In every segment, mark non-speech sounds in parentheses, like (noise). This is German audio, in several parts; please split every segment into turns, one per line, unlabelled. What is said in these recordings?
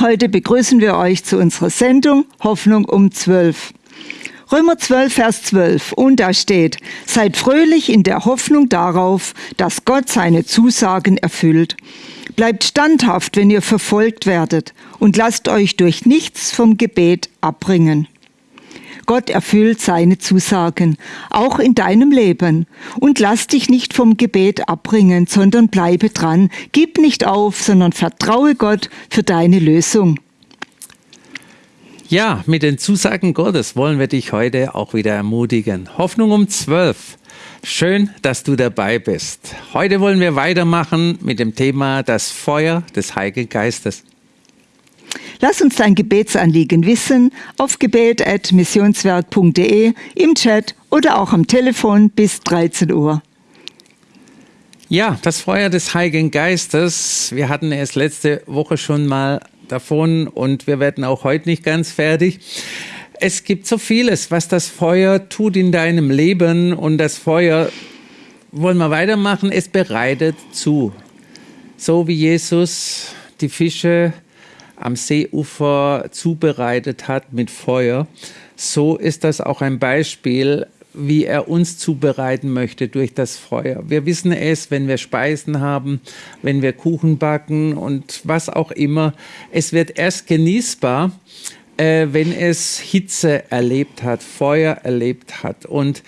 Heute begrüßen wir euch zu unserer Sendung Hoffnung um 12. Römer 12, Vers 12. Und da steht, seid fröhlich in der Hoffnung darauf, dass Gott seine Zusagen erfüllt. Bleibt standhaft, wenn ihr verfolgt werdet, und lasst euch durch nichts vom Gebet abbringen. Gott erfüllt seine Zusagen, auch in deinem Leben. Und lass dich nicht vom Gebet abbringen, sondern bleibe dran. Gib nicht auf, sondern vertraue Gott für deine Lösung.
Ja, mit den Zusagen Gottes wollen wir dich heute auch wieder ermutigen. Hoffnung um zwölf. Schön, dass du dabei bist. Heute wollen wir weitermachen mit dem Thema das Feuer des Heiligen Geistes.
Lass uns dein Gebetsanliegen wissen auf gebet.missionswerk.de, im Chat oder auch am Telefon bis 13 Uhr.
Ja, das Feuer des Heiligen Geistes. Wir hatten es letzte Woche schon mal davon und wir werden auch heute nicht ganz fertig. Es gibt so vieles, was das Feuer tut in deinem Leben und das Feuer, wollen wir weitermachen, es bereitet zu. So wie Jesus die Fische am Seeufer zubereitet hat mit Feuer, so ist das auch ein Beispiel, wie er uns zubereiten möchte durch das Feuer. Wir wissen es, wenn wir Speisen haben, wenn wir Kuchen backen und was auch immer. Es wird erst genießbar, äh, wenn es Hitze erlebt hat, Feuer erlebt hat. Und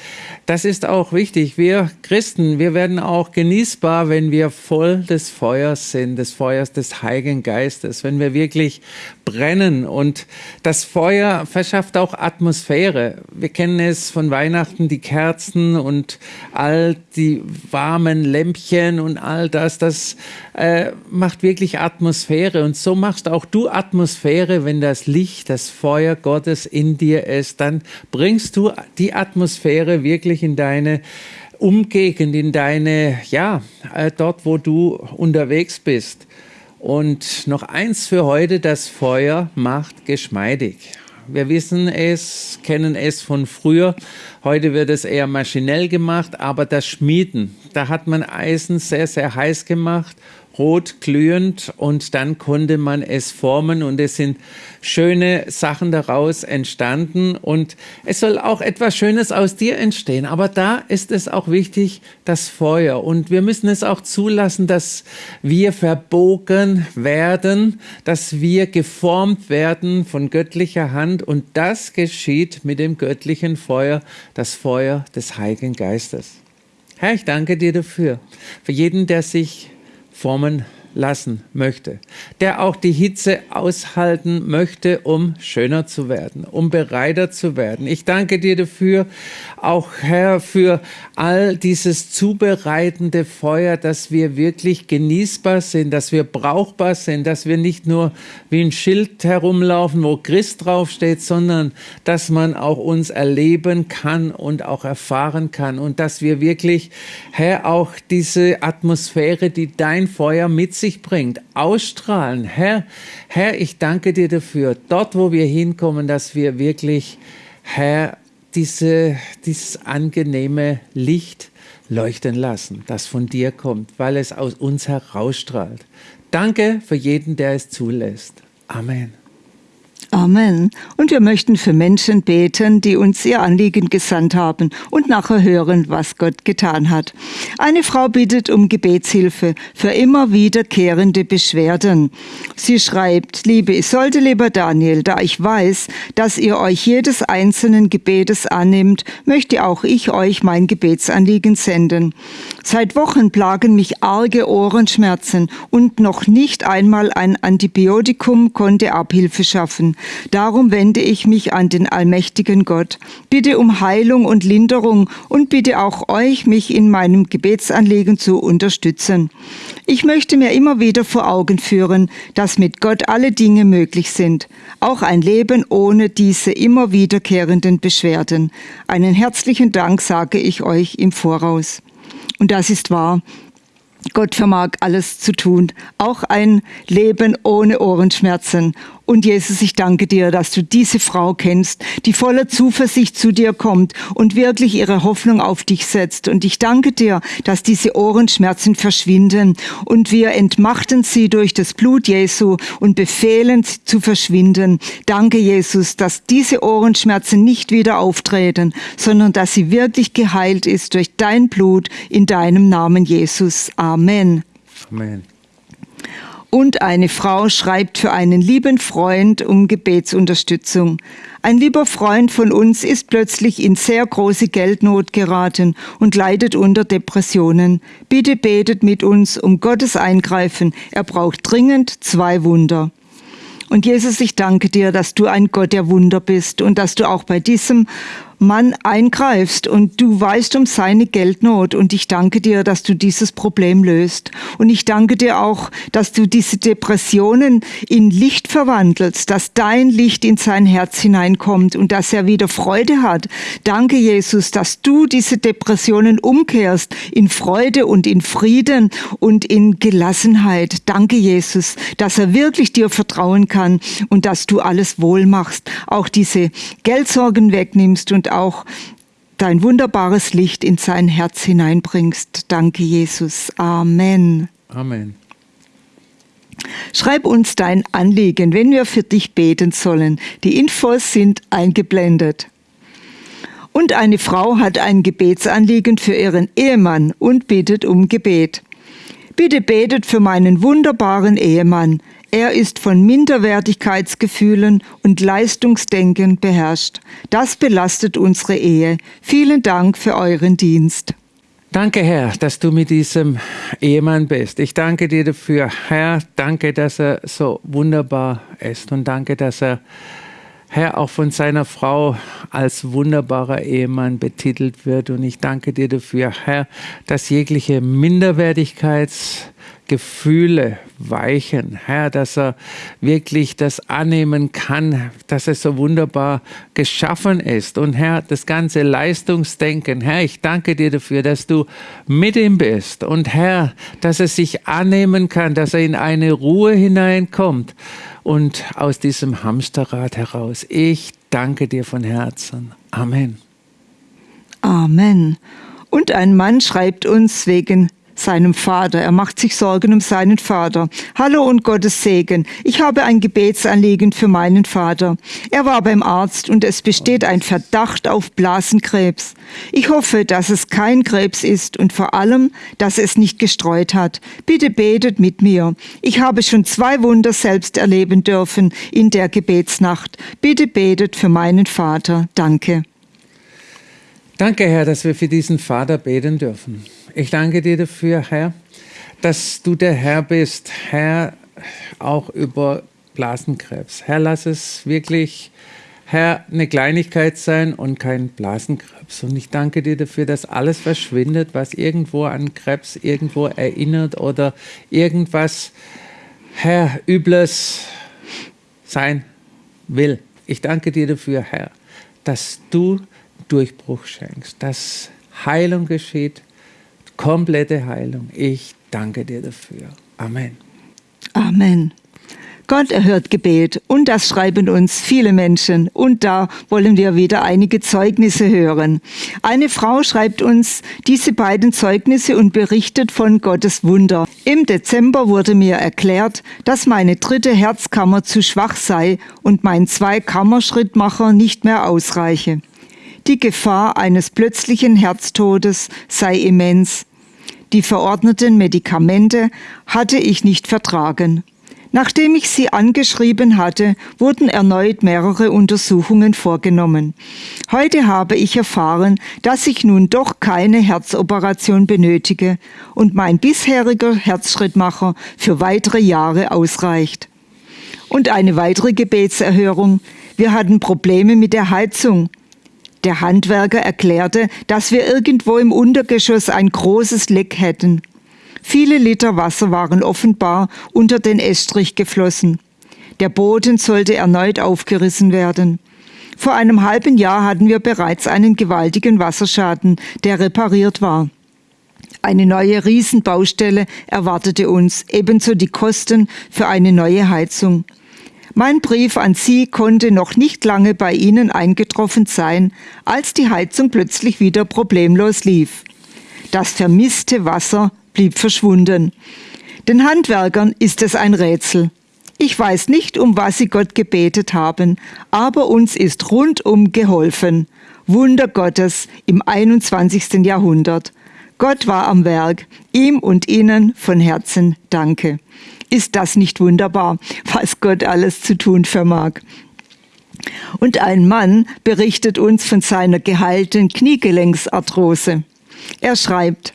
das ist auch wichtig. Wir Christen, wir werden auch genießbar, wenn wir voll des Feuers sind, des Feuers des Heiligen Geistes, wenn wir wirklich brennen. Und das Feuer verschafft auch Atmosphäre. Wir kennen es von Weihnachten, die Kerzen und all die warmen Lämpchen und all das. Das äh, macht wirklich Atmosphäre. Und so machst auch du Atmosphäre, wenn das Licht, das Feuer Gottes in dir ist. Dann bringst du die Atmosphäre wirklich in deine Umgegend, in deine, ja, äh, dort, wo du unterwegs bist. Und noch eins für heute, das Feuer macht geschmeidig. Wir wissen es, kennen es von früher. Heute wird es eher maschinell gemacht, aber das Schmieden, da hat man Eisen sehr, sehr heiß gemacht rot glühend und dann konnte man es formen und es sind schöne Sachen daraus entstanden und es soll auch etwas Schönes aus dir entstehen. Aber da ist es auch wichtig, das Feuer und wir müssen es auch zulassen, dass wir verbogen werden, dass wir geformt werden von göttlicher Hand und das geschieht mit dem göttlichen Feuer, das Feuer des Heiligen Geistes. Herr, ich danke dir dafür, für jeden, der sich formen lassen möchte, der auch die Hitze aushalten möchte, um schöner zu werden, um bereiter zu werden. Ich danke dir dafür, auch Herr, für all dieses zubereitende Feuer, dass wir wirklich genießbar sind, dass wir brauchbar sind, dass wir nicht nur wie ein Schild herumlaufen, wo Christ draufsteht, sondern dass man auch uns erleben kann und auch erfahren kann und dass wir wirklich, Herr, auch diese Atmosphäre, die dein Feuer mit sich bringt, ausstrahlen. Herr, Herr, ich danke dir dafür, dort, wo wir hinkommen, dass wir wirklich, Herr, diese, dieses angenehme Licht leuchten lassen, das von dir kommt, weil es aus uns herausstrahlt. Danke für jeden, der es zulässt. Amen.
Amen. Und wir möchten für Menschen beten, die uns ihr Anliegen gesandt haben und nachher hören, was Gott getan hat. Eine Frau bittet um Gebetshilfe für immer wiederkehrende Beschwerden. Sie schreibt, liebe Isolde, lieber Daniel, da ich weiß, dass ihr euch jedes einzelnen Gebetes annimmt, möchte auch ich euch mein Gebetsanliegen senden. Seit Wochen plagen mich arge Ohrenschmerzen und noch nicht einmal ein Antibiotikum konnte Abhilfe schaffen. Darum wende ich mich an den allmächtigen Gott, bitte um Heilung und Linderung und bitte auch euch, mich in meinem Gebetsanliegen zu unterstützen. Ich möchte mir immer wieder vor Augen führen, dass mit Gott alle Dinge möglich sind, auch ein Leben ohne diese immer wiederkehrenden Beschwerden. Einen herzlichen Dank sage ich euch im Voraus. Und das ist wahr. Gott vermag alles zu tun, auch ein Leben ohne Ohrenschmerzen Und Jesus, ich danke dir, dass du diese Frau kennst, die voller Zuversicht zu dir kommt und wirklich ihre Hoffnung auf dich setzt. Und ich danke dir, dass diese Ohrenschmerzen verschwinden und wir entmachten sie durch das Blut Jesu und befehlen sie zu verschwinden. Danke, Jesus, dass diese Ohrenschmerzen nicht wieder auftreten, sondern dass sie wirklich geheilt ist durch dein Blut in deinem Namen, Jesus. Amen. Amen. Und eine Frau schreibt für einen lieben Freund um Gebetsunterstützung. Ein lieber Freund von uns ist plötzlich in sehr große Geldnot geraten und leidet unter Depressionen. Bitte betet mit uns um Gottes Eingreifen. Er braucht dringend zwei Wunder. Und Jesus, ich danke dir, dass du ein Gott der Wunder bist und dass du auch bei diesem Mann eingreifst und du weißt um seine Geldnot und ich danke dir, dass du dieses Problem löst. Und ich danke dir auch, dass du diese Depressionen in Licht verwandelst, dass dein Licht in sein Herz hineinkommt und dass er wieder Freude hat. Danke, Jesus, dass du diese Depressionen umkehrst in Freude und in Frieden und in Gelassenheit. Danke, Jesus, dass er wirklich dir vertrauen kann und dass du alles wohl machst, auch diese Geldsorgen wegnimmst und auch dein wunderbares Licht in sein Herz hineinbringst. Danke, Jesus. Amen.
Amen.
Schreib uns dein Anliegen, wenn wir für dich beten sollen. Die Infos sind eingeblendet. Und eine Frau hat ein Gebetsanliegen für ihren Ehemann und bittet um Gebet. Bitte betet für meinen wunderbaren Ehemann. Er ist von Minderwertigkeitsgefühlen und Leistungsdenken beherrscht. Das belastet unsere Ehe. Vielen Dank für euren Dienst.
Danke, Herr, dass du mit diesem Ehemann bist. Ich danke dir dafür, Herr. Danke, dass er so wunderbar ist und danke, dass er, Herr, auch von seiner Frau als wunderbarer Ehemann betitelt wird. Und ich danke dir dafür, Herr, dass jegliche Minderwertigkeits Gefühle weichen, Herr, dass er wirklich das annehmen kann, dass er so wunderbar geschaffen ist. Und Herr, das ganze Leistungsdenken, Herr, ich danke dir dafür, dass du mit ihm bist. Und Herr, dass er sich annehmen kann, dass er in eine Ruhe hineinkommt und aus diesem Hamsterrad heraus. Ich danke dir von Herzen. Amen.
Amen. Und ein Mann schreibt uns wegen seinem Vater. Er macht sich Sorgen um seinen Vater. Hallo und Gottes Segen. Ich habe ein Gebetsanliegen für meinen Vater. Er war beim Arzt und es besteht ein Verdacht auf Blasenkrebs. Ich hoffe, dass es kein Krebs ist und vor allem, dass es nicht gestreut hat. Bitte betet mit mir. Ich habe schon zwei Wunder selbst erleben dürfen in der Gebetsnacht. Bitte betet für meinen Vater. Danke.
Danke, Herr, dass wir für diesen Vater beten dürfen. Ich danke dir dafür, Herr, dass du der Herr bist, Herr, auch über Blasenkrebs. Herr, lass es wirklich, Herr, eine Kleinigkeit sein und kein Blasenkrebs. Und ich danke dir dafür, dass alles verschwindet, was irgendwo an Krebs irgendwo erinnert oder irgendwas, Herr, Übles sein will. Ich danke dir dafür, Herr, dass du Durchbruch schenkst, dass Heilung geschieht, komplette Heilung. Ich danke dir dafür. Amen.
Amen. Gott erhört Gebet und das schreiben uns viele Menschen und da wollen wir wieder einige Zeugnisse hören. Eine Frau schreibt uns diese beiden Zeugnisse und berichtet von Gottes Wunder. Im Dezember wurde mir erklärt, dass meine dritte Herzkammer zu schwach sei und mein Zweikammerschrittmacher nicht mehr ausreiche. Die Gefahr eines plötzlichen Herztodes sei immens. Die verordneten Medikamente hatte ich nicht vertragen. Nachdem ich sie angeschrieben hatte, wurden erneut mehrere Untersuchungen vorgenommen. Heute habe ich erfahren, dass ich nun doch keine Herzoperation benötige und mein bisheriger Herzschrittmacher für weitere Jahre ausreicht. Und eine weitere Gebetserhörung. Wir hatten Probleme mit der Heizung. Der Handwerker erklärte, dass wir irgendwo im Untergeschoss ein großes Leck hätten. Viele Liter Wasser waren offenbar unter den Estrich geflossen. Der Boden sollte erneut aufgerissen werden. Vor einem halben Jahr hatten wir bereits einen gewaltigen Wasserschaden, der repariert war. Eine neue Riesenbaustelle erwartete uns, ebenso die Kosten für eine neue Heizung. Mein Brief an Sie konnte noch nicht lange bei Ihnen eingetroffen sein, als die Heizung plötzlich wieder problemlos lief. Das vermisste Wasser blieb verschwunden. Den Handwerkern ist es ein Rätsel. Ich weiß nicht, um was sie Gott gebetet haben, aber uns ist rundum geholfen. Wunder Gottes im 21. Jahrhundert. Gott war am Werk. Ihm und Ihnen von Herzen danke. Ist das nicht wunderbar, was Gott alles zu tun vermag? Und ein Mann berichtet uns von seiner geheilten Kniegelenksarthrose. Er schreibt,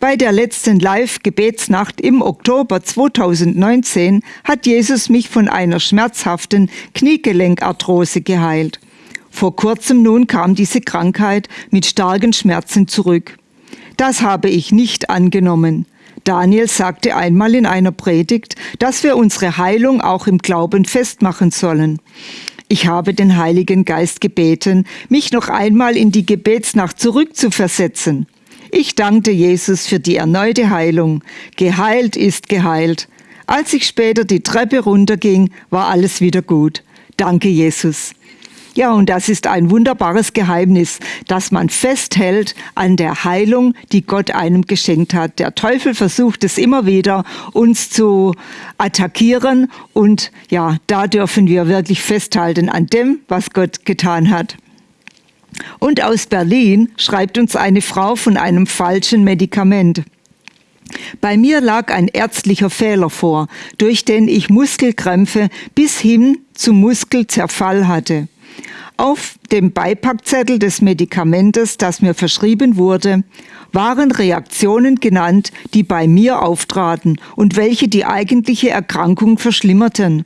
bei der letzten Live-Gebetsnacht im Oktober 2019 hat Jesus mich von einer schmerzhaften Kniegelenkarthrose geheilt. Vor kurzem nun kam diese Krankheit mit starken Schmerzen zurück. Das habe ich nicht angenommen. Daniel sagte einmal in einer Predigt, dass wir unsere Heilung auch im Glauben festmachen sollen. Ich habe den Heiligen Geist gebeten, mich noch einmal in die Gebetsnacht zurückzuversetzen. Ich dankte Jesus für die erneute Heilung. Geheilt ist geheilt. Als ich später die Treppe runterging, war alles wieder gut. Danke, Jesus. Ja, und das ist ein wunderbares Geheimnis, dass man festhält an der Heilung, die Gott einem geschenkt hat. Der Teufel versucht es immer wieder, uns zu attackieren. Und ja, da dürfen wir wirklich festhalten an dem, was Gott getan hat. Und aus Berlin schreibt uns eine Frau von einem falschen Medikament. Bei mir lag ein ärztlicher Fehler vor, durch den ich Muskelkrämpfe bis hin zum Muskelzerfall hatte. Auf dem Beipackzettel des Medikamentes, das mir verschrieben wurde, waren Reaktionen genannt, die bei mir auftraten und welche die eigentliche Erkrankung verschlimmerten.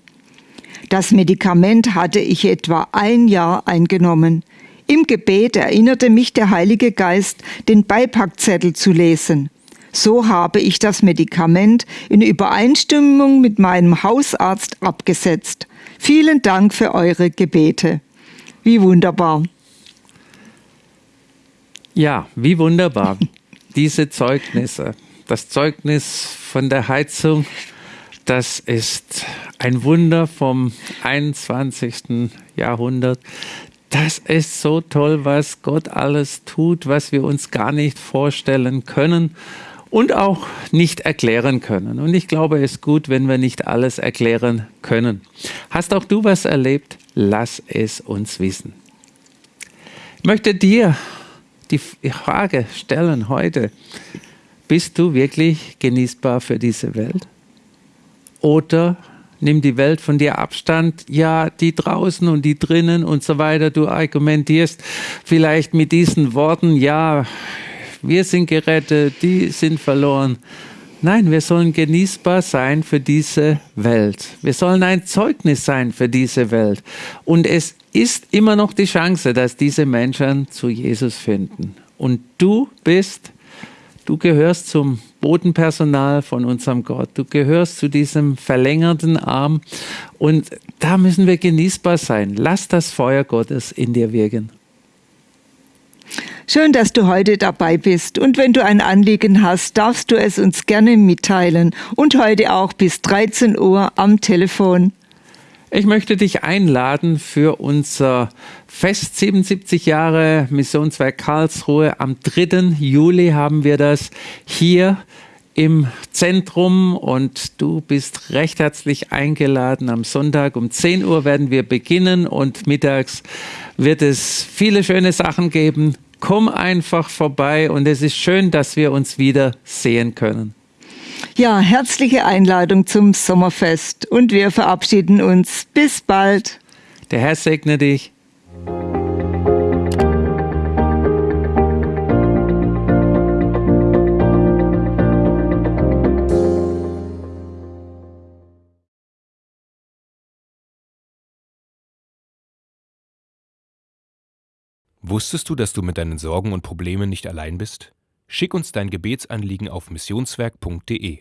Das Medikament hatte ich etwa ein Jahr eingenommen. Im Gebet erinnerte mich der Heilige Geist, den Beipackzettel zu lesen. So habe ich das Medikament in Übereinstimmung mit meinem Hausarzt abgesetzt. Vielen Dank für eure Gebete. Wie wunderbar.
Ja, wie wunderbar. (laughs) Diese Zeugnisse. Das Zeugnis von der Heizung, das ist ein Wunder vom 21. Jahrhundert. Das ist so toll, was Gott alles tut, was wir uns gar nicht vorstellen können und auch nicht erklären können. Und ich glaube, es ist gut, wenn wir nicht alles erklären können. Hast auch du was erlebt? Lass es uns wissen. Ich möchte dir die Frage stellen heute, bist du wirklich genießbar für diese Welt? Oder nimm die Welt von dir Abstand, ja, die draußen und die drinnen und so weiter, du argumentierst vielleicht mit diesen Worten, ja, wir sind gerettet, die sind verloren. Nein, wir sollen genießbar sein für diese Welt. Wir sollen ein Zeugnis sein für diese Welt. Und es ist immer noch die Chance, dass diese Menschen zu Jesus finden. Und du bist, du gehörst zum Bodenpersonal von unserem Gott. Du gehörst zu diesem verlängerten Arm. Und da müssen wir genießbar sein. Lass das Feuer Gottes in dir wirken.
Schön, dass du heute dabei bist. Und wenn du ein Anliegen hast, darfst du es uns gerne mitteilen. Und heute auch bis 13 Uhr am Telefon.
Ich möchte dich einladen für unser Fest 77 Jahre Missionswerk Karlsruhe. Am 3. Juli haben wir das hier im Zentrum und du bist recht herzlich eingeladen. Am Sonntag um 10 Uhr werden wir beginnen und mittags wird es viele schöne Sachen geben. Komm einfach vorbei und es ist schön, dass wir uns wieder sehen können.
Ja, herzliche Einladung zum Sommerfest und wir verabschieden uns. Bis bald.
Der Herr segne dich.
Wusstest du, dass du mit deinen Sorgen und Problemen nicht allein bist? Schick uns dein Gebetsanliegen auf missionswerk.de.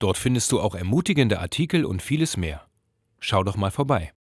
Dort findest du auch ermutigende Artikel und vieles mehr. Schau doch mal vorbei.